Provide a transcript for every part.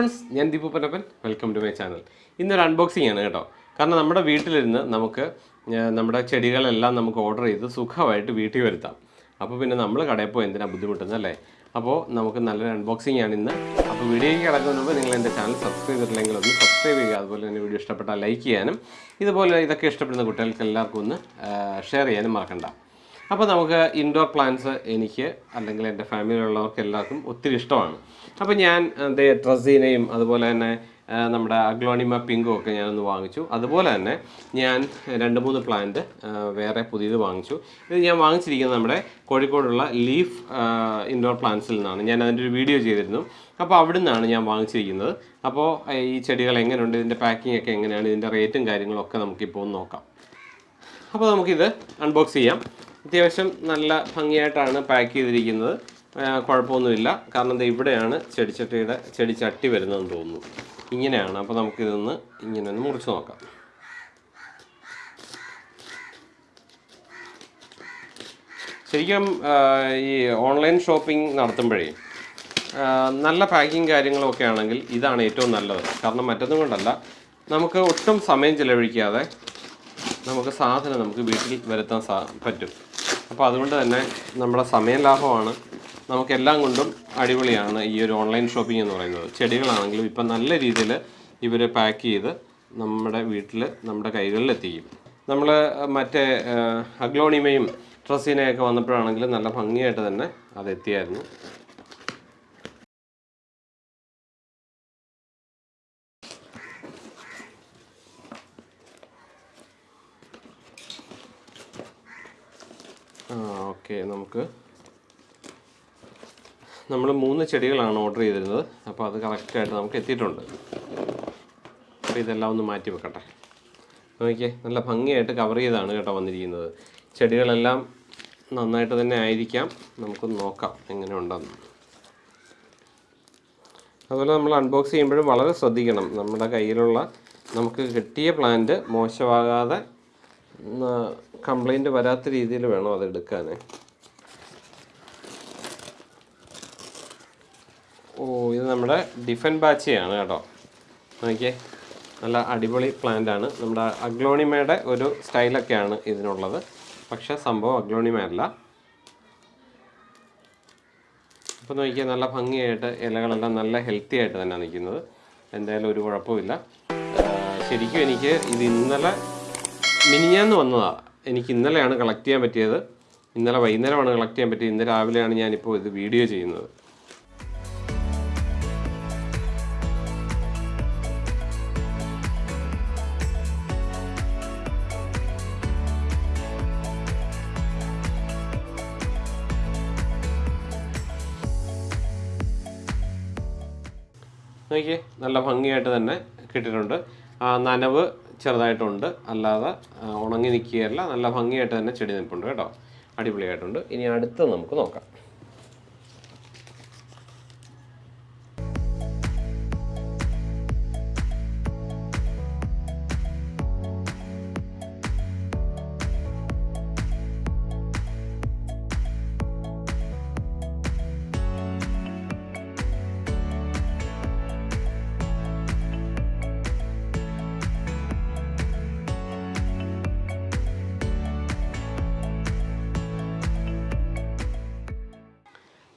Friends ഞാൻ Deepu Panappan welcome to my channel ഇന്നൊരു unboxing ആണ് കേട്ടോ. കാരണം നമ്മുടെ വീട്ടിലിരുന്ന് നമുക്ക് നമ്മുടെ ചെടികളെല്ലാം നമുക്ക് ഓർഡർ ചെയ്ത് സുഖമായിട്ട് വീട്ടിൽ വരുത്താം. അപ്പോൾ പിന്നെ നമ്മൾ കടയിൽ പോയി എന്തിനാണ് ബുദ്ധിമുട്ടുന്നത് അല്ലേ? അപ്പോൾ നമുക്ക് നല്ലൊരു അൺബോക്സിംഗ് ആണ് ഇന്ന്. അപ്പോൾ വീഡിയോയ്ക്ക് കിടക്കുന്നതിന് മുമ്പ് നിങ്ങൾ എന്റെ ചാനൽ സബ്സ്ക്രൈബ് ചെയ്തിട്ടില്ലെങ്കിൽ ഒന്ന് സബ്സ്ക്രൈബ് ചെയ്യുക. അതുപോലെ തന്നെ വീഡിയോ ഇഷ്ടപ്പെട്ടാൽ ലൈക്ക് ചെയ്യാനും ഇതുപോലെ ഇതൊക്കെ ഇഷ്ടപ്പെടുന്ന കുട്ടികൾക്ക് എല്ലാവർക്കും ഒന്ന് ഷെയർ ചെയ്യാനും മറക്കണ്ട. അപ്പോൾ നമുക്ക് ഇൻഡോർ പ്ലാന്റ്സ് എനിക്ക് അല്ലെങ്കിൽ എന്റെ ഫാമിലിയിലുള്ളവർക്ക് എല്ലാവർക്കും ഒത്തിരി ഇഷ്ടമാണ്. അപ്പോൾ ഞാൻ ട്രസീനയും അതുപോലെ തന്നെ നമ്മുടെ അഗ്ലോണിമ പിങ്കും ഒക്കെ ഞാനൊന്ന് വാങ്ങിച്ചു. അതുപോലെ തന്നെ ഞാൻ രണ്ട് മൂന്ന് പ്ലാന്റ് വേറെ പുതിയത് വാങ്ങിച്ചു. ഇത് ഞാൻ വാങ്ങിച്ചിരിക്കുന്നത് നമ്മുടെ കോഴിക്കോടുള്ള ലീഫ് ഇൻഡോർ പ്ലാന്റ്സിൽ നിന്നാണ്. ഞാൻ അതിന്റെ ഒരു വീഡിയോ ചെയ്തിരുന്നു. അപ്പോൾ അവിടെ നിന്നാണ് ഞാൻ വാങ്ങിച്ചിരിക്കുന്നത്. അപ്പോൾ ഈ ചെടികൾ എങ്ങനെയുണ്ട്? ഇതിന്റെ പാക്കിംഗ് ഒക്കെ എങ്ങനെയാണ്? ഇതിന്റെ റേറ്റും കാര്യങ്ങളൊക്കെ നമുക്കിപ്പോൾ ഒന്ന് നോക്കാം. അപ്പോൾ നമുക്കിത് അൺബോക്സ് ചെയ്യാം. അത്യാവശ്യം നല്ല ഭംഗിയായിട്ടാണ് പാക്ക് ചെയ്തിരിക്കുന്നത്. കുഴപ്പമൊന്നുമില്ല. കാരണം ഇത് ഇവിടെയാണ് ചെടിച്ചട്ടിയുടെ ചെടിച്ചട്ടി വരുന്നതെന്ന് തോന്നുന്നു. ഇങ്ങനെയാണ്. അപ്പോൾ നമുക്കിതൊന്ന് ഇങ്ങനെ ഒന്ന് മുറിച്ച് നോക്കാം. ശരിക്കും ഈ ഓൺലൈൻ ഷോപ്പിംഗ് നടത്തുമ്പോഴേ നല്ല പാക്കിങ് കാര്യങ്ങളൊക്കെ ആണെങ്കിൽ ഇതാണ് ഏറ്റവും നല്ലത്. കാരണം മറ്റൊന്നും കൊണ്ടല്ല നമുക്ക് ഒട്ടും സമയം ചിലവഴിക്കാതെ നമുക്ക് സാധനം നമുക്ക് വീട്ടിൽ വരുത്താൻ സാ പറ്റും. അപ്പോൾ അതുകൊണ്ട് തന്നെ നമ്മുടെ സമയം ലാഭമാണ്. നമുക്കെല്ലാം കൊണ്ടും അടിപൊളിയാണ് ഈ ഒരു ഓൺലൈൻ ഷോപ്പിംഗ് എന്ന് പറയുന്നത്. ചെടികളാണെങ്കിലും ഇപ്പം നല്ല രീതിയിൽ ഇവർ പാക്ക് ചെയ്ത് നമ്മുടെ വീട്ടിൽ നമ്മുടെ കൈകളിൽ എത്തിക്കും നമ്മൾ മറ്റേ അഗ്ലോണിമയും ട്രസീനയൊക്കെ വന്നപ്പോഴാണെങ്കിലും നല്ല ഭംഗിയായിട്ട് തന്നെ അത് എത്തിയായിരുന്നു ഓക്കെ നമുക്ക്. നമ്മൾ മൂന്ന് ചെടികളാണ് ഓർഡർ ചെയ്തിരുന്നത്. അപ്പോൾ അത് കറക്റ്റായിട്ട് നമുക്ക് എത്തിയിട്ടുണ്ട്. അപ്പോൾ ഇതെല്ലാം ഒന്ന് മാറ്റി വെക്കട്ടെ. നോക്കിയേ നല്ല ഭംഗിയായിട്ട് കവർ ചെയ്താണ് കേട്ടോ വന്നിരിക്കുന്നത്. ചെടികളെല്ലാം നന്നായിട്ട് തന്നെ ആയിരിക്കാം. നമുക്ക് നോക്കാം എങ്ങനെ ഉണ്ടെന്ന്. അതുപോലെ നമ്മൾ അൺബോക്സ് ചെയ്യുമ്പോഴും വളരെ ശ്രദ്ധിക്കണം. നമ്മുടെ കയ്യിലുള്ള നമുക്ക് കിട്ടിയ പ്ലാന്റ് മോശമാകാതെ കംപ്ലൈന്റ് വരാത്ത രീതിയിൽ വേണം അത് എടുക്കാൻ ഓ ഇത് നമ്മുടെ ഡിഫൻ ബാച്ചിയാണ് കേട്ടോ. നോക്കിയേ നല്ല അടിപൊളി പ്ലാന്റ് ആണ്. നമ്മുടെ അഗ്ലോണിമയുടെ ഒരു സ്റ്റൈലൊക്കെയാണ് ഇതിനുള്ളത്. പക്ഷേ സംഭവം അഗ്ലോണിമയല്ല. അപ്പോൾ നോക്കിയാൽ നല്ല ഭംഗിയായിട്ട് ഇലകളെല്ലാം നല്ല ഹെൽത്തി ആയിട്ട് തന്നെ നിൽക്കുന്നത്. എന്തായാലും ഒരു കുഴപ്പമില്ല ശരിക്കും എനിക്ക് ഇത് ഇന്നലെ മിനിഞ്ഞാന്ന് വന്നതാണ് എനിക്ക് ഇന്നലെയാണ് കളക്ട് ചെയ്യാൻ പറ്റിയത്. ഇന്നലെ വൈകുന്നേരമാണ് കളക്ട് ചെയ്യാൻ പറ്റിയത്. ഇന്ന് രാവിലെയാണ് ഞാനിപ്പോൾ ഇത് വീഡിയോ ചെയ്യുന്നത്. നോക്കിയേ നല്ല ഭംഗിയായിട്ട് തന്നെ കിട്ടിയിട്ടുണ്ട്. ആ, നനവ് ചെറുതായിട്ടുണ്ട്. അല്ലാതെ ഉണങ്ങി നിൽക്കുകയല്ല. നല്ല ഭംഗിയായിട്ട് തന്നെ ചെടി നിൽപ്പുണ്ട് കേട്ടോ. അടിപൊളിയായിട്ടുണ്ട്. ഇനി അടുത്ത് നമുക്ക് നോക്കാം.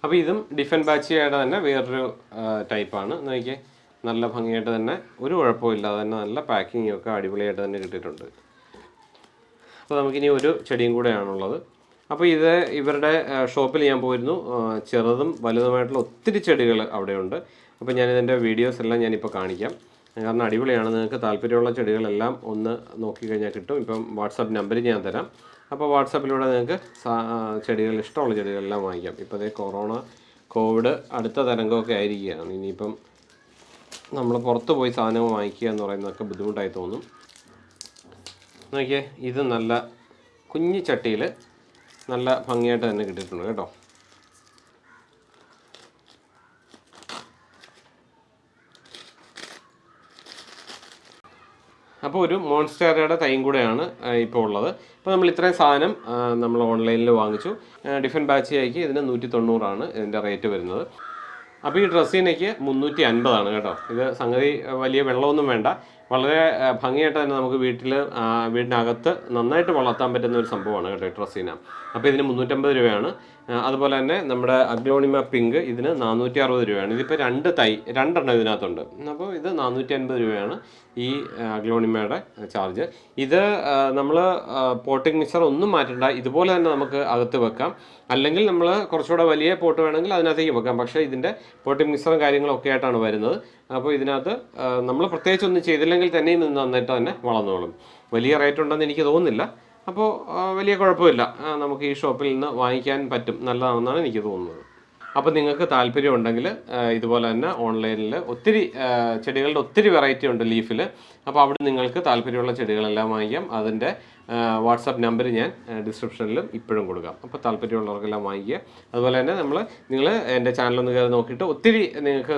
അപ്പോൾ ഇതും ഡിഫൻ ബാച്ചിയുടെ തന്നെ വേറൊരു ടൈപ്പാണ്. നോക്കിയേ നല്ല ഭംഗിയായിട്ട് തന്നെ ഒരു കുഴപ്പമില്ലാതെ തന്നെ നല്ല പാക്കിങ്ങും ഒക്കെ അടിപൊളിയായിട്ട് തന്നെ കിട്ടിയിട്ടുണ്ട്. അപ്പോൾ നമുക്കിനി ഒരു ചെടിയും കൂടെയാണുള്ളത്. അപ്പോൾ ഇത് ഇവരുടെ ഷോപ്പിൽ ഞാൻ പോയിരുന്നു. ചെറുതും വലുതുമായിട്ടുള്ള ഒത്തിരി ചെടികൾ അവിടെയുണ്ട്. അപ്പോൾ ഞാനിതിന്റെ വീഡിയോസ് എല്ലാം ഞാനിപ്പോൾ കാണിക്കാം. കാരണം അടിപൊളിയാണ്. നിങ്ങൾക്ക് താല്പര്യമുള്ള ചെടികളെല്ലാം ഒന്ന് നോക്കിക്കഴിഞ്ഞാൽ കിട്ടും. ഇപ്പം വാട്സാപ്പ് നമ്പർ ഞാൻ തരാം. അപ്പോൾ വാട്സാപ്പിലൂടെ നിങ്ങൾക്ക് ചെടികൾ ഇഷ്ടമുള്ള ചെടികളെല്ലാം വാങ്ങിക്കാം. ഇപ്പോൾ അതേ കൊറോണ കോവിഡ് അടുത്ത തരംഗമൊക്കെ ആയിരിക്കുകയാണ്. ഇനിയിപ്പം നമ്മൾ പുറത്ത് പോയി സാധനം വാങ്ങിക്കുക എന്ന് പറയുന്നതൊക്കെ ബുദ്ധിമുട്ടായി തോന്നും. നോക്കിയേ ഇത് നല്ല കുഞ്ഞു ചട്ടിയിൽ നല്ല ഭംഗിയായിട്ട് തന്നെ കിട്ടിയിട്ടുണ്ട് കേട്ടോ. അപ്പോൾ ഒരു മോൺസ്റ്റേറയുടെ തൈയും കൂടെയാണ് ഇപ്പോൾ ഉള്ളത്. അപ്പോൾ നമ്മൾ ഇത്രയും സാധനം നമ്മൾ ഓൺലൈനിൽ വാങ്ങിച്ചു. ഡിഫൻ ബാച്ചിലേക്ക് ഇതിന് നൂറ്റി തൊണ്ണൂറാണ് ഇതിന്റെ റേറ്റ് വരുന്നത്. അപ്പോൾ ഈ ഡ്രസ്സിനേക്ക് മുന്നൂറ്റി അൻപതാണ് കേട്ടോ. ഇത് സംഗതി വലിയ വെള്ളമൊന്നും വേണ്ട. വളരെ ഭംഗിയായിട്ട് തന്നെ നമുക്ക് വീട്ടിൽ വീടിനകത്ത് നന്നായിട്ട് വളർത്താൻ പറ്റുന്ന ഒരു സംഭവമാണ് കേട്ടോ ഈ ഡ്രസ്സിന അപ്പോൾ ഇതിന് മുന്നൂറ്റമ്പത് രൂപയാണ്. അതുപോലെ തന്നെ നമ്മുടെ അഗ്ലോണിമ പിങ്ക് ഇതിന് നാനൂറ്റി അറുപത് രൂപയാണ്. ഇതിപ്പോൾ രണ്ട് തൈ രണ്ടെണ്ണം ഇതിനകത്തുണ്ട്. അപ്പോൾ ഇത് നാനൂറ്റി അൻപത് രൂപയാണ് ഈ അഗ്ലോണിമയുടെ ചാർജ്. ഇത് നമ്മൾ പോട്ടിംഗ് മിക്സർ ഒന്നും മാറ്റണ്ട. ഇതുപോലെ തന്നെ നമുക്ക് അകത്ത് വെക്കാം. അല്ലെങ്കിൽ നമ്മൾ കുറച്ചുകൂടെ വലിയ പോട്ട് വേണമെങ്കിൽ അതിനകത്തേക്ക് വെക്കാം. പക്ഷേ ഇതിന്റെ പോട്ടിംഗ് മിക്സറും കാര്യങ്ങളൊക്കെ ആയിട്ടാണ് വരുന്നത്. അപ്പോൾ ഇതിനകത്ത് നമ്മൾ പ്രത്യേകിച്ച് ഒന്നും ചെയ്തില്ലെങ്കിൽ തന്നെയും ഇത് നന്നായിട്ട് തന്നെ വളർന്നോളും. വലിയ റേറ്റ് ഉണ്ടെന്ന് എനിക്ക് തോന്നുന്നില്ല. അപ്പോൾ വലിയ കുഴപ്പമില്ല. നമുക്ക് ഈ ഷോപ്പിൽ നിന്ന് വാങ്ങിക്കാൻ പറ്റും. നല്ലതാണെന്നാണ് എനിക്ക് തോന്നുന്നത്. അപ്പോൾ നിങ്ങൾക്ക് താല്പര്യം ഉണ്ടെങ്കിൽ ഇതുപോലെ തന്നെ ഓൺലൈനിൽ ഒത്തിരി ചെടികളുടെ ഒത്തിരി വെറൈറ്റി ഉണ്ട് ലീഫിൽ അപ്പോൾ അവിടെ നിങ്ങൾക്ക് താല്പര്യമുള്ള ചെടികളെല്ലാം വാങ്ങിക്കാം. അതിന്റെ വാട്സാപ്പ് നമ്പർ ഞാൻ ഡിസ്ക്രിപ്ഷനിലും ഇപ്പോഴും കൊടുക്കാം. അപ്പോൾ താല്പര്യമുള്ളവർക്കെല്ലാം വാങ്ങിക്കുക. അതുപോലെ തന്നെ നമ്മൾ നിങ്ങൾ എന്റെ ചാനലൊന്ന് കയറി നോക്കിയിട്ട് ഒത്തിരി നിങ്ങൾക്ക്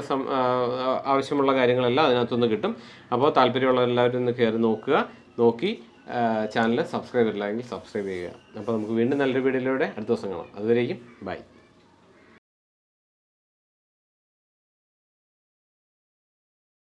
ആവശ്യമുള്ള കാര്യങ്ങളെല്ലാം അതിനകത്തുനിന്ന് കിട്ടും. അപ്പോൾ താല്പര്യമുള്ള എല്ലാവരും ഒന്ന് കയറി നോക്കുക. നോക്കി ചാനൽ സബ്സ്ക്രൈബ് ഇല്ലെങ്കിൽ സബ്സ്ക്രൈബ് ചെയ്യുക. അപ്പോൾ നമുക്ക് വീണ്ടും നല്ലൊരു വീഡിയോയിലൂടെ അടുത്ത ദിവസം കാണാം. അതുവരേക്കും ബൈ.